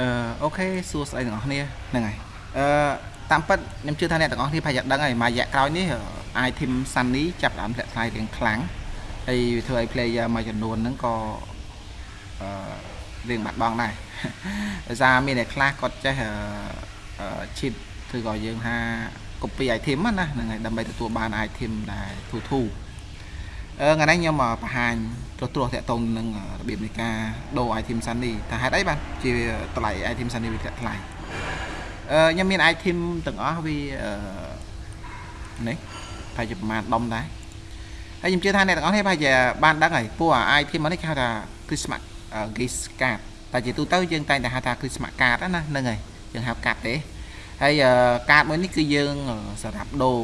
អឺអូខេសួស្តីទាំងអស់គ្នាហ្នឹងហើយអឺតាមពិតខ្ញុំជឿថាអ្នកទាំងអស់គ្នាប្រហែលជាដឹងហើយមួយរយៈក្រោយនេះ item Sunny ចាប់ផ្ដើមធ្លាក់ថ្លៃរៀងខ្លាំងហើយវាធ្វើឲ្យ player មួយចំនួនហ្នឹងក៏អឺរៀងបាត់បង់ដែរដោយសារមានអ្នកខ្លះគាត់ចេះអឺ cheat ឬក៏យើងថា copy item ណាហ្នឹងហើយដើម្បីទទួលបាន item ដែលធូរធូរអឺ ថ្ងៃនេះខ្ញុំបង្ហាញត្រួសត្រាសតាក់ទងនឹងរបៀបនៃការដូរ item Sunny ថាហេតុអីបានជាតម្លៃ item Sunny វាធ្លាក់ថ្លៃអឺខ្ញុំមាន item ទាំងអស់វាអឺនេះប្រហែលជាប្រហែលដុំដែរហើយខ្ញុំជឿថាអ្នកទាំងអស់នេះប្រហែលជាបានដឹងហើយព្រោះ item នេះគេហៅថា Christmas gift card តែជាទូទៅយើងតែងតែហៅថា Christmas card ណាហ្នឹងហើយយើងហៅកាត់ទេហើយកាតមួយនេះគឺយើងសម្រាប់ដូរ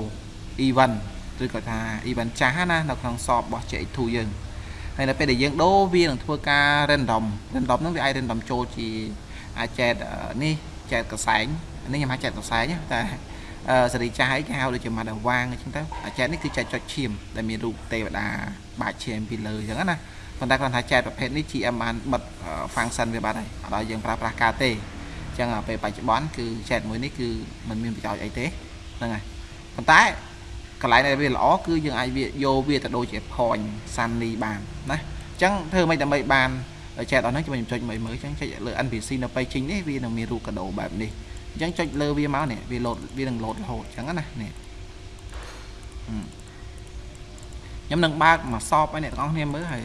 event ឬក៏ថា event ចាស់ណានៅក្នុងសបរបស់ JX2 យើងហើយនៅពេលដែលយើងដូរវានឹងធ្វើការ random random ហ្នឹងវាអាច random ចូលជាអាចចែកនេះចែកកសែងនេះខ្ញុំហៅចែកកសែងតែសេរីចាស់អីគេហៅដូចជាម៉ាត់វាងអញ្ចឹងទៅអាចែកនេះគឺចែកចុចឈាមដែលមានរូបទេវតាបាច់ឈាមពីលើអញ្ចឹងណាប៉ុន្តែគាត់ថាចែកប្រភេទនេះ GM បានបិទ function វាបាត់ហើយអត់ឲ្យយើងប្រើប្រាស់ការទេអញ្ចឹងពេលបច្ចុប្បន្នគឺចែកមួយនេះគឺมันមានប្រយោជន៍អីទេហ្នឹងហើយប៉ុន្តែ កន្លែងដែលវាល្អគឺយើងអាចវាយកវាទៅដូចជា point sunny បានណាអញ្ចឹងធ្វើមិនដើម្បីបានចែកអស់ហ្នឹងខ្ញុំចុចមើលមើលអញ្ចឹងចុចលើ NPC នៅពេលចេញនេះវានឹងមានរូបកដោបែបនេះអញ្ចឹងចុចលើវាមកនេះវាលោតវានឹងលោតរហូតអញ្ចឹងណានេះខ្ញុំនឹងបើកមកសបឲ្យអ្នកទាំងអស់គ្នាមើលហើយ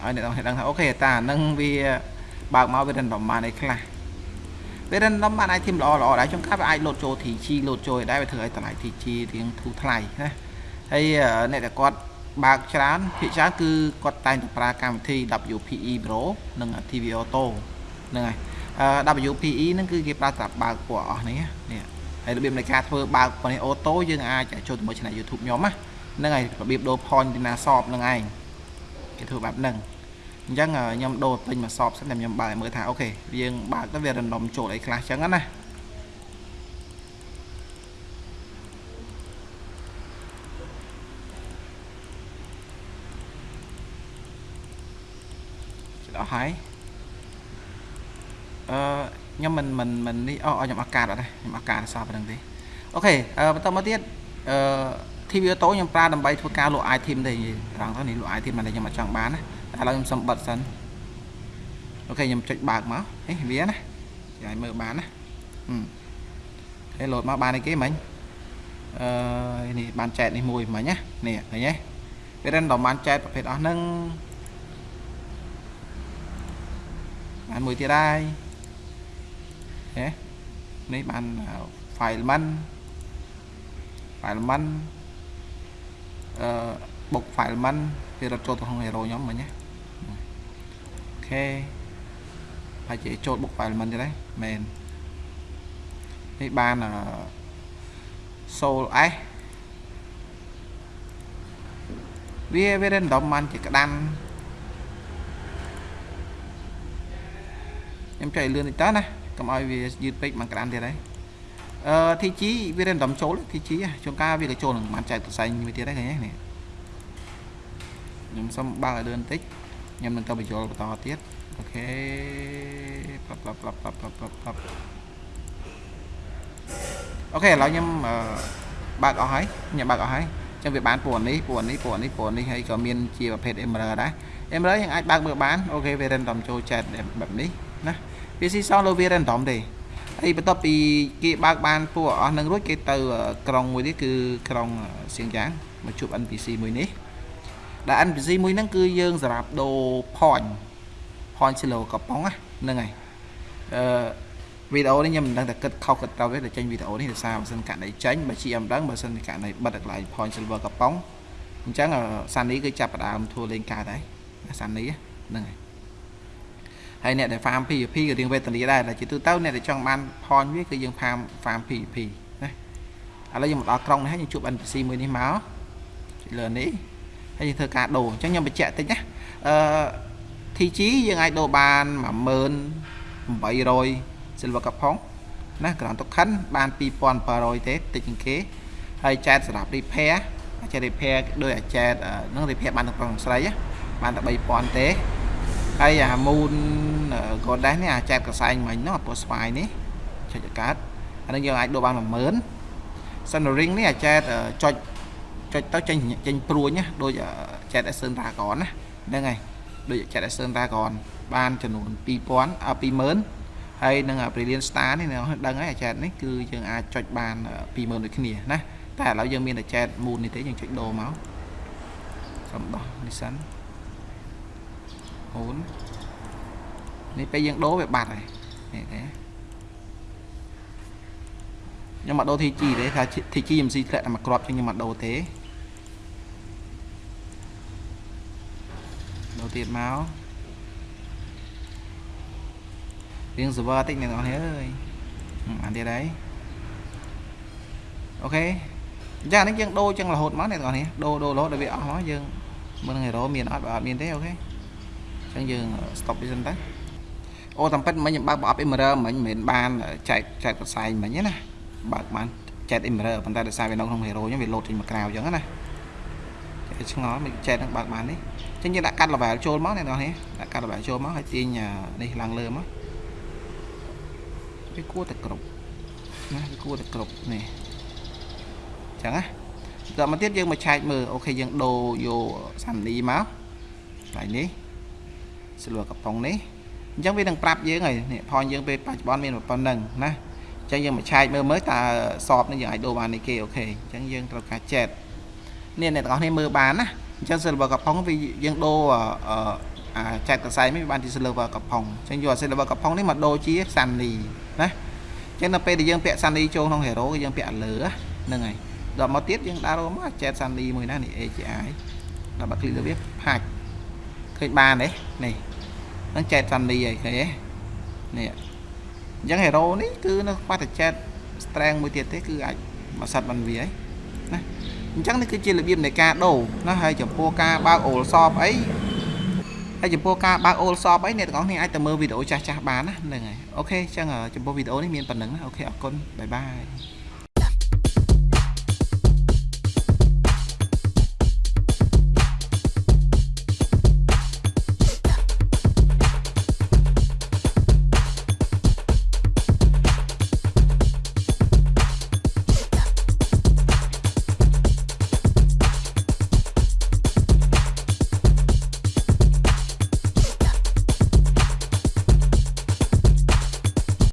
ឲ្យអ្នកទាំងអស់គ្នាដឹងថាអូខេតានឹងវាបើកមកវា random បានអីខ្លះ វា random បាន item ល្អល្អដែរខ្ញុំកាប់វាអាចលោតចូល TG លោតចូលដែរវាធ្វើឲ្យតម្លៃ TG រៀងធូរថ្លៃណាហើយអ្នកដែលគាត់បើកច្រើនភាគច្រើនគឺគាត់តែងតែប្រើកម្មវិធី WPE Pro និង TV Auto ហ្នឹងហើយ WPE ហ្នឹងគឺគេប្រើសម្រាប់បើកពួកអស់នេះនេះហើយរបៀបនៃការធ្វើបើកប៉ុនេះអូតូយើងអាចចូលជាមួយ Channel YouTube ខ្ញុំណាហ្នឹងហើយរបៀបដូរ point ទីណាសបហ្នឹងឯងគេធ្វើបែបហ្នឹង អញ្ចឹងខ្ញុំដូរពេញមកសបសិនតែខ្ញុំបើកមើលថាអូខេយើងបើកទៅវា random ចូលអីខ្លះអញ្ចឹងណាដល់ហើយអឺខ្ញុំមិនមិនមិននេះអូខ្ញុំអាកាសអត់ទេខ្ញុំអាកាសសោះប៉ុណ្្នឹងទេអូខេបន្តមកទៀតអឺ TV Auto ខ្ញុំប្រើដើម្បីធ្វើការលក់ item ទេត្រង់ទៅនេះលក់ item តែខ្ញុំអត់ចង់បានណា ឥឡូវខ្ញុំសុំបិទសិនអូខេខ្ញុំចុចបើកមកហេវាណាចាយមើលបានណាហេលោតមកបានអីគេមិញអឺនេះបានចែកនេះមួយមិញណានេះឃើញទេវា random បានចែកប្រភេទអស់ហ្នឹងបានមួយទៀតហើយហេនេះបាន file man file man អឺ បុក file man វារត់ចូលទៅក្នុង hero ខ្ញុំមិញណាអូខេហើយជាចូលបុក file man ទៀតហើយមែននេះបានអឺ soul s វាវា random បានជាក្តាន់ខ្ញុំចុចលឿនតិចតើណាកុំឲ្យវាយឺតពេកមកក្តានទៀតហើយអឺ TG វា random ចូល TG ជួនកាលវាក៏ចូលនឹងបានចែកផ្សេងមួយទៀតដែរឃើញទេនេះ ខ្ញុំសុំបើកឲ្យលឿនបន្តិចខ្ញុំនឹងទៅបញ្ចូលបន្តទៀតអូខេប្រាប់ប្រាប់ប្រាប់ប្រាប់ប្រាប់ប្រាប់អូខេឥឡូវខ្ញុំបើកអស់ហើយខ្ញុំបើកអស់ហើយចឹងវាបានពណ៌នេះពណ៌នេះពណ៌នេះពណ៌នេះហើយក៏មានជាប្រភេទ emerald ដែរ emerald យើងអាចបើកមើលបានអូខេវា random ចូលចែកបែបនេះណាវាស៊ីសងលើវា random ទេហើយបន្ទាប់ពីគេបើកបានពួកអស់នឹងរួចគេទៅក្រុងមួយនេះគឺក្រុងសៀងយ៉ាងមកជួប NPC មួយនេះ ដែល NPC មួយហ្នឹងគឺយើងសម្រាប់ដូរ point point silo កំប៉ុងហ្នឹងហើយអឺវីដេអូនេះខ្ញុំមិនដឹងតែគិតខុសគិតត្រូវទេតែចេញវីដេអូនេះដោយសារបើសិនករណីចេញបើជាមិនដឹងបើសិនករណីបិទកន្លែង point silver កំប៉ុងអញ្ចឹងសានីគឺចាប់ផ្ដើមធ្វើលេងកើតហើយសានីហ្នឹងហើយហើយអ្នកដែល farm PVP ក៏រៀងវេទនាដែរតែជាទូទៅអ្នកដែលចង់បាន point វាគឺយើង farm farm PVP ណាឥឡូវយើងមកដល់ក្រុងនេះហើយយើងជួប NPC មួយនេះមកលើនេះ ហើយយើងធ្វើការដូរអញ្ចឹងខ្ញុំបញ្ជាក់តិចណាអឺ TG យើងអាចដូរបាន10800 silver កផងណា ground token បាន2700ទេតិចជាងគេហើយចែកសម្រាប់ repair អាច repair ដោយអាចចែកនឹង repair បានទាំងប្រុសនិងស្រីបានតែ3000ទេហើយអា moon ក៏ដែរនេះអាចែកកសែងមិញនោះពណ៌ស្វាយនេះចុចកាត់អានេះយើងអាចដូរបាន10000សិន ring នេះអាចែកចុច ចុចទៅចេញចេញព្រួញណាដូចចែក Action Dragon ណាហ្នឹងហើយដូច Chat Action Dragon បានចំនួន2000អ20000ហើយនឹង Brilliant Star នេះនៅដឹងហើយអាចាតនេះគឺយើងអាចចុចបាន20000ដូចគ្នាណាតែឥឡូវយើងមានតែ Chat Moon នេះទេយើងចុចដូរមកសំដោះនេះសិនអូននេះពេលយើងដូរវាបាត់ហើយនេះទេខ្ញុំមកដូរ TG ទេថា TG MC ធ្លាក់តែមកគ្រាប់ចឹងខ្ញុំមកដូរទេដូរ ទៀតមករៀង server តិចអ្នកនរអើយអានទៀតហើយអូខេចានេះយើងដូរចឹងរហូតមកអ្នកនរនេះដូរដូររហូតដល់វាអស់មកយើងមើលហេរ៉ូមានអត់បើអត់មានទេអូខេអញ្ចឹងយើង stop វាសិនទៅអូតាមពិតមិញខ្ញុំបើកប្រអប់ emerald មិញមិនមែនបានចែកចែកកសែងមិញណាបើកបានចែក emerald ប៉ុន្តែដោយសារវានៅក្នុង hero អញ្ចឹងវាលោតចេញមកក្រៅអញ្ចឹងណា ឆ្ងល់មិនចែកនឹងបើកបាននេះចឹងយើងដាក់កាត់ level ចូលមកអ្នកនរនេះដាក់កាត់ level ចូលមកហើយទាញនេះឡើងលើមកវាគួរតែគ្រប់ណាវាគួរតែគ្រប់នេះចឹងណាដល់មកទៀតយើងមកឆែកមើលអូខេយើងដូរយកសានីមកថ្ងៃនេះ silver កំប៉ុងនេះអញ្ចឹងវានឹងប្រាប់យើងហើយនេះផនយើងពេលបច្ចុប្បន្នមានប៉ុណ្្នឹងណាអញ្ចឹងយើងមកឆែកមើលមើលតើសອບនេះយើងអាចដូរបាននេះគេអូខេអញ្ចឹងយើងត្រូវការចែក នេះអ្នកទាំងអស់គ្នាមើលបានណាអញ្ចឹង silver កំប៉ុងវាយើងដូរអាចែកកសែងនេះវាបានជា silver កំប៉ុងអញ្ចឹងយក silver កំប៉ុងនេះមកដូរជាសាន់នីណាអញ្ចឹងនៅពេលដែលយើងពាក់សាន់នីចូលក្នុង hero គឺយើងពាក់លើហ្នឹងហើយដល់មកទៀតយើងដាក់រមកចែកសាន់នីមួយណានេះ AGI ដល់បើ click លើវាហាច់ឃើញបានទេនេះនឹងចែកសាន់នីហើយឃើញទេនេះអញ្ចឹង hero នេះគឺនៅខ្វះតែចែក strength មួយទៀតទេគឺអាចមក set បានវាហើយណា អញ្ចឹងនេះគឺជារបៀបនៃការដូរណាហើយចំពោះការបើក all shop អីហើយចំពោះការបើក all shop អីអ្នកទាំងអស់គ្នាអាចទៅមើលវីដេអូចាស់ចាស់បានណាហ្នឹងហើយ okay អញ្ចឹងចំពោះវីដេអូនេះមានប៉ុណ្ណឹងណា okay អរគុណ bye bye